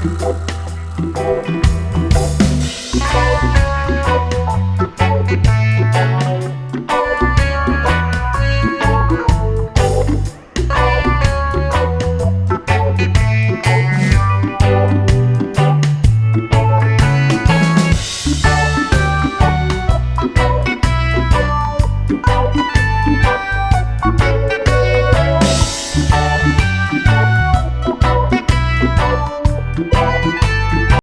Thank.